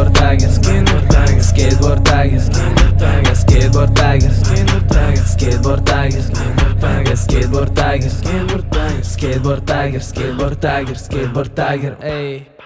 skateboard tiger, skateboard tiger, skateboard tiger, skateboard tiger, skateboard tiger, skateboard tiger, skateboard tiger, skateboard tiger, skateboard tiger, skateboard tiger, skateboard tiger, ayy.